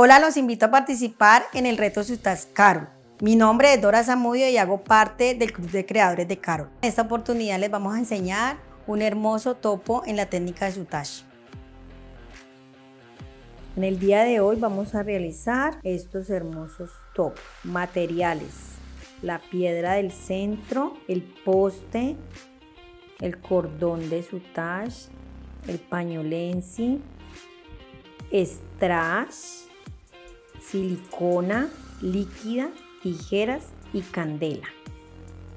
Hola, los invito a participar en el reto Sutas Carol. Mi nombre es Dora Zamudio y hago parte del Club de Creadores de Carol. En esta oportunidad les vamos a enseñar un hermoso topo en la técnica de Sutash. En el día de hoy vamos a realizar estos hermosos topos. Materiales, la piedra del centro, el poste, el cordón de Sutash, el pañolensi, strass, silicona líquida, tijeras y candela.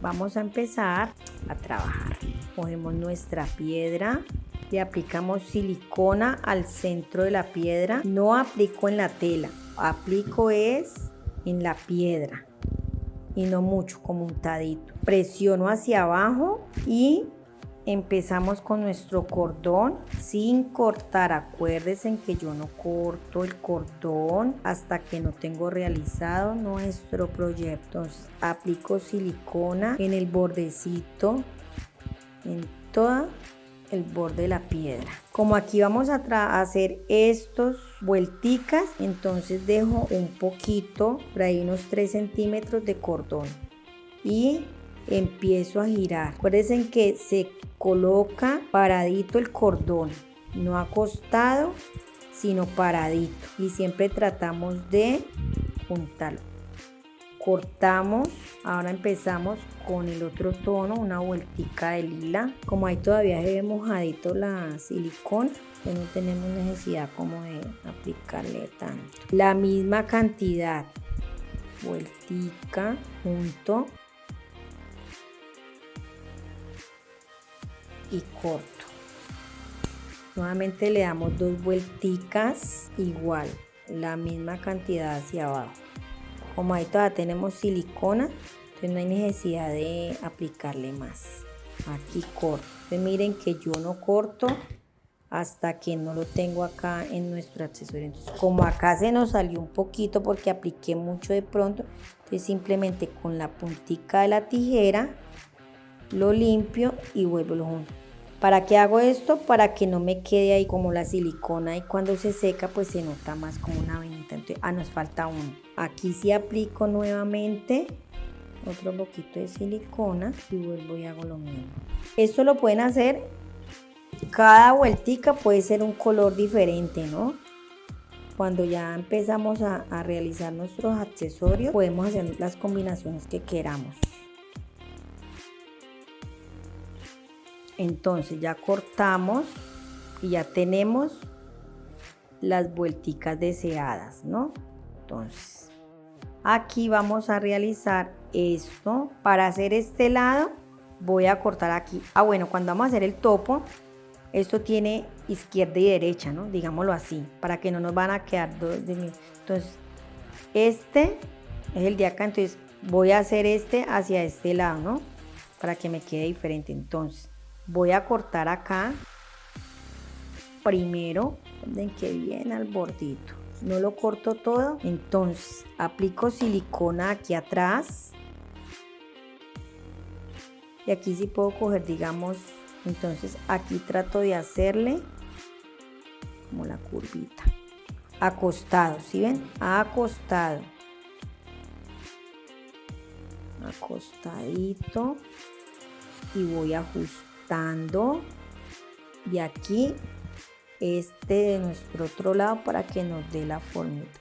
Vamos a empezar a trabajar. Cogemos nuestra piedra, le aplicamos silicona al centro de la piedra. No aplico en la tela, aplico es en la piedra y no mucho, como untadito. Presiono hacia abajo y empezamos con nuestro cordón sin cortar. Acuérdense en que yo no corto el cordón hasta que no tengo realizado nuestro proyecto. Aplico silicona en el bordecito en todo el borde de la piedra. Como aquí vamos a hacer estos vuelticas entonces dejo un poquito por ahí unos 3 centímetros de cordón y empiezo a girar. Acuérdense que se coloca paradito el cordón, no acostado, sino paradito. Y siempre tratamos de juntarlo. Cortamos, ahora empezamos con el otro tono, una vueltica de lila. Como ahí todavía se ve mojadito la silicona, pues no tenemos necesidad como de aplicarle tanto. La misma cantidad, vueltica, junto y corto. Nuevamente le damos dos vuelticas igual, la misma cantidad hacia abajo. Como ahí todavía tenemos silicona, entonces no hay necesidad de aplicarle más. Aquí corto. Entonces miren que yo no corto hasta que no lo tengo acá en nuestro accesorio. Entonces, como acá se nos salió un poquito porque apliqué mucho de pronto, entonces simplemente con la puntica de la tijera lo limpio y vuelvo lo junto. ¿Para qué hago esto? Para que no me quede ahí como la silicona y cuando se seca pues se nota más como una venita. Entonces, ah, nos falta uno. Aquí sí aplico nuevamente otro poquito de silicona y vuelvo y hago lo mismo. Esto lo pueden hacer, cada vueltica puede ser un color diferente, ¿no? Cuando ya empezamos a, a realizar nuestros accesorios, podemos hacer las combinaciones que queramos. Entonces ya cortamos y ya tenemos las vuelticas deseadas, ¿no? Entonces, aquí vamos a realizar esto. Para hacer este lado, voy a cortar aquí. Ah, bueno, cuando vamos a hacer el topo, esto tiene izquierda y derecha, ¿no? Digámoslo así, para que no nos van a quedar dos de Entonces, este es el de acá, entonces voy a hacer este hacia este lado, ¿no? Para que me quede diferente. Entonces, voy a cortar acá. Primero ven que viene al bordito. No lo corto todo. Entonces aplico silicona aquí atrás. Y aquí sí puedo coger digamos entonces aquí trato de hacerle como la curvita. Acostado ¿sí ven? acostado. Acostadito. Y voy a ajustar y aquí este de nuestro otro lado para que nos dé la formita.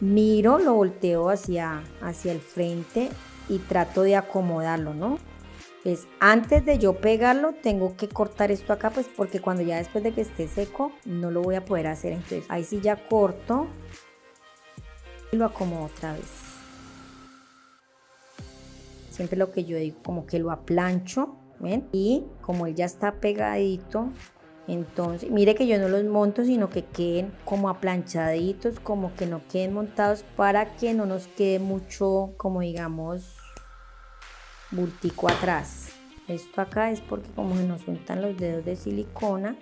Miro, lo volteo hacia, hacia el frente y trato de acomodarlo, ¿no? Pues antes de yo pegarlo tengo que cortar esto acá pues porque cuando ya después de que esté seco no lo voy a poder hacer. Entonces ahí sí ya corto y lo acomodo otra vez siempre lo que yo digo, como que lo aplancho, ¿ven? Y como él ya está pegadito, entonces, mire que yo no los monto, sino que queden como aplanchaditos, como que no queden montados para que no nos quede mucho, como digamos, bultico atrás. Esto acá es porque como se nos juntan los dedos de silicona,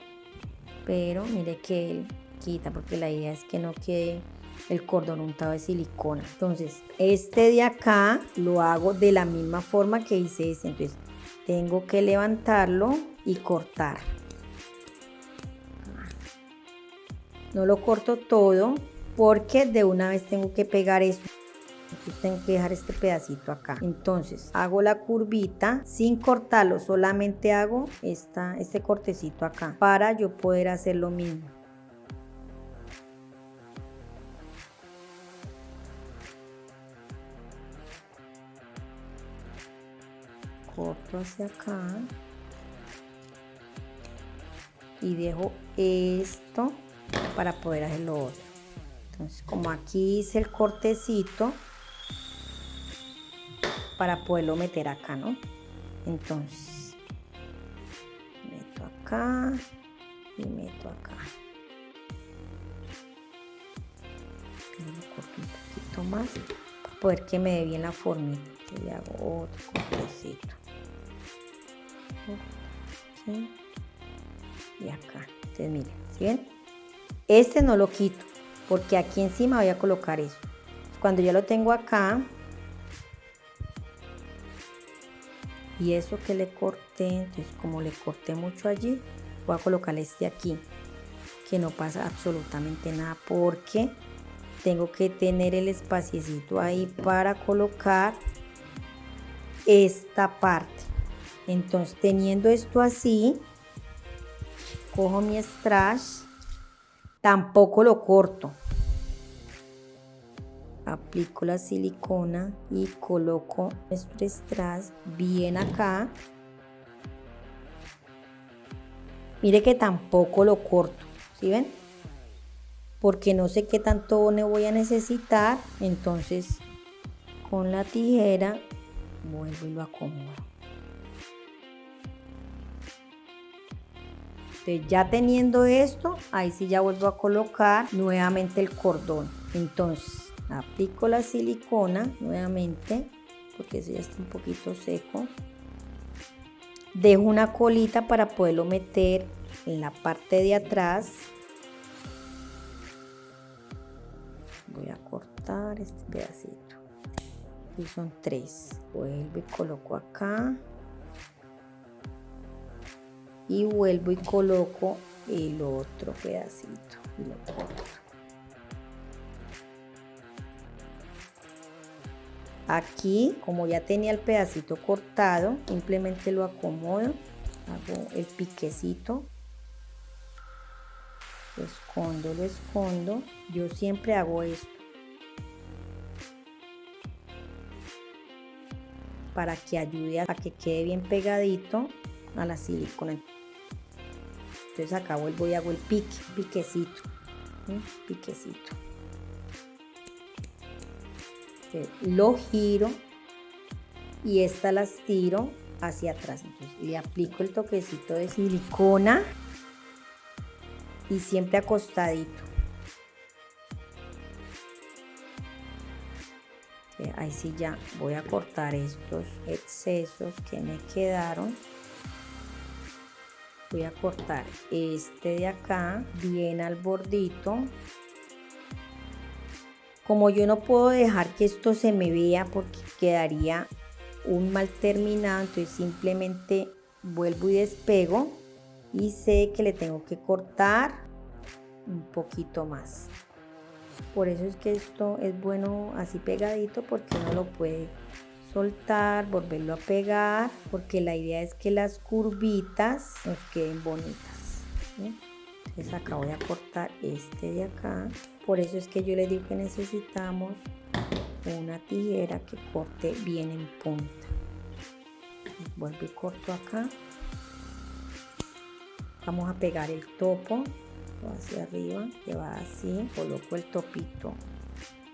pero mire que él quita porque la idea es que no quede el cordón untado de silicona. Entonces, este de acá lo hago de la misma forma que hice este. Entonces, tengo que levantarlo y cortar. no lo corto todo porque de una vez tengo que pegar eso. Entonces tengo que dejar este pedacito acá. Entonces hago la curvita sin cortarlo, solamente hago esta, este cortecito acá para yo poder hacer lo mismo. Corto hacia acá. Y dejo esto para poder hacer lo otro. Entonces como aquí hice el cortecito para poderlo meter acá no entonces meto acá y meto acá. Corto un poquito más para poder que me dé bien la formita. Y hago otro cortecito y acá. Entonces miren ¿sí ven? este no lo quito porque aquí encima voy a colocar eso. Cuando ya lo tengo acá y eso que le corté entonces como le corté mucho allí voy a colocar este aquí que no pasa absolutamente nada porque tengo que tener el espaciecito ahí para colocar esta parte entonces teniendo esto así cojo mi strash tampoco lo corto. Aplico la silicona y coloco nuestro strass bien acá. Mire que tampoco lo corto ¿sí ven? porque no sé qué tanto ne voy a necesitar. Entonces con la tijera vuelvo y lo acomodo Entonces ya teniendo esto, ahí sí ya vuelvo a colocar nuevamente el cordón. Entonces aplico la silicona nuevamente, porque ese ya está un poquito seco. Dejo una colita para poderlo meter en la parte de atrás. Voy a cortar este pedacito. Y son tres. Vuelvo y coloco acá y vuelvo y coloco el otro pedacito y lo corto. Aquí, como ya tenía el pedacito cortado, simplemente lo acomodo, hago el piquecito, escondo, lo escondo. Yo siempre hago esto. Para que ayude a que quede bien pegadito a la silicona. Entonces acá vuelvo y hago el pique, piquecito, piquecito. lo giro y esta las tiro hacia atrás. Entonces le aplico el toquecito de silicona y siempre acostadito. Ahí sí ya voy a cortar estos excesos que me quedaron voy a cortar este de acá bien al bordito. Como yo no puedo dejar que esto se me vea porque quedaría un mal terminado entonces simplemente vuelvo y despego y sé que le tengo que cortar un poquito más. Por eso es que esto es bueno así pegadito porque uno lo puede soltar, volverlo a pegar, porque la idea es que las curvitas nos queden bonitas. Entonces acá voy a cortar este de acá. Por eso es que yo le digo que necesitamos una tijera que corte bien en punta. vuelvo y corto acá. Vamos a pegar el topo hacia arriba, que va así. Coloco el topito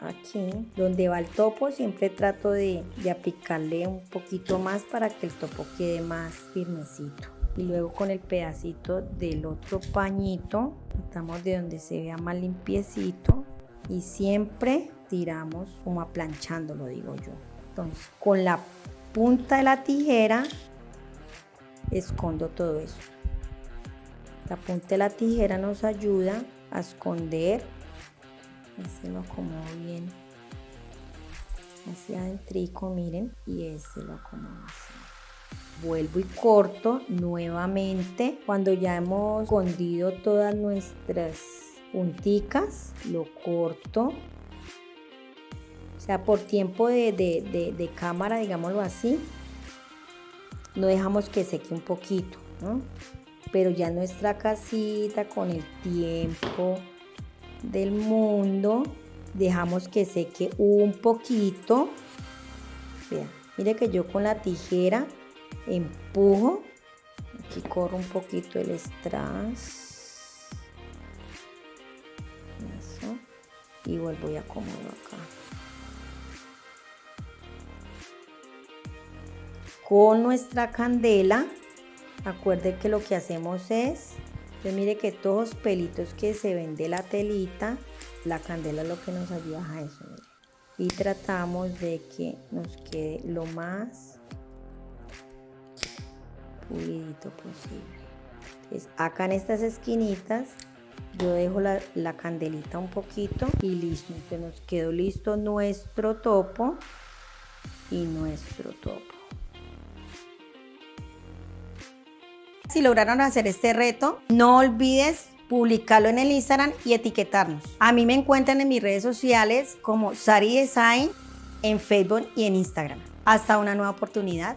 aquí donde va el topo siempre trato de, aplicarle un poquito más para que el topo quede más firmecito. Y luego con el pedacito del otro pañito estamos de donde se vea más limpiecito y siempre tiramos como aplanchando lo digo yo. Entonces con la punta de la tijera escondo todo eso. La punta de la tijera nos ayuda a esconder ese lo acomodo bien hacia adentro miren y ese lo acomodo así vuelvo y corto nuevamente cuando ya hemos escondido todas nuestras punticas, lo corto. O sea, por tiempo de, de cámara, digámoslo así, no dejamos que seque un poquito. Pero ya nuestra casita con el tiempo del mundo, dejamos que seque un poquito. Vean, mire que yo con la tijera empujo, aquí corro un poquito el strass. Y vuelvo y acomodo acá. con nuestra candela, acuerde que lo que hacemos es, pues mire que todos los pelitos que se ven de la telita, la candela es lo que nos ayuda a eso. Y tratamos de que nos quede lo más pulidito posible. Entonces, acá en estas esquinitas yo dejo la, la, candelita un poquito y listo. Entonces nos quedó listo nuestro topo y nuestro topo. Si lograron hacer este reto, no olvides publicarlo en el Instagram y etiquetarnos. A mí me encuentran en mis redes sociales como Sari Design en Facebook y en Instagram. Hasta una nueva oportunidad.